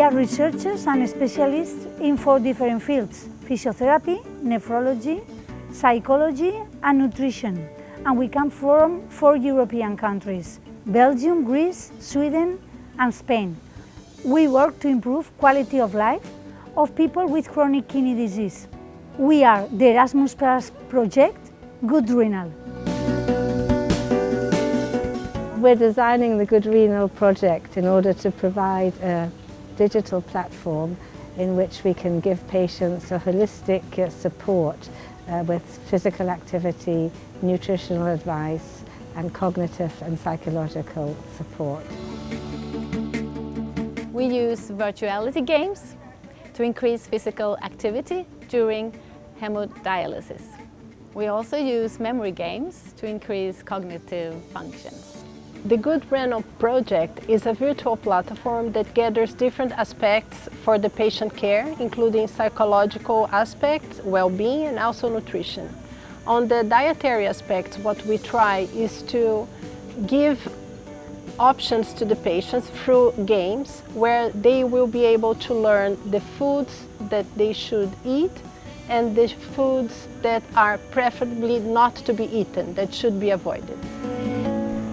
are researchers and specialists in four different fields, physiotherapy, nephrology, psychology and nutrition. And we come from four European countries, Belgium, Greece, Sweden and Spain. We work to improve quality of life of people with chronic kidney disease. We are the Erasmus Plus project, Good Renal. We're designing the Good Renal project in order to provide a digital platform in which we can give patients a holistic uh, support uh, with physical activity, nutritional advice and cognitive and psychological support. We use virtuality games to increase physical activity during hemodialysis. We also use memory games to increase cognitive functions. The Good Renal project is a virtual platform that gathers different aspects for the patient care, including psychological aspects, well-being and also nutrition. On the dietary aspects, what we try is to give options to the patients through games where they will be able to learn the foods that they should eat and the foods that are preferably not to be eaten, that should be avoided.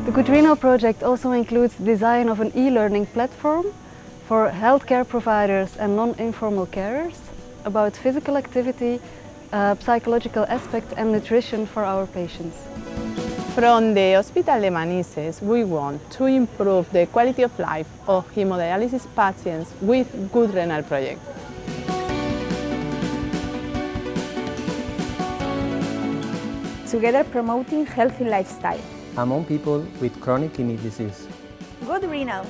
The Good project also includes design of an e-learning platform for healthcare providers and non-informal carers about physical activity, uh, psychological aspect and nutrition for our patients. From the Hospital de Manises, we want to improve the quality of life of hemodialysis patients with Good Renal Project. Together promoting healthy lifestyle among people with chronic kidney disease. Good renal.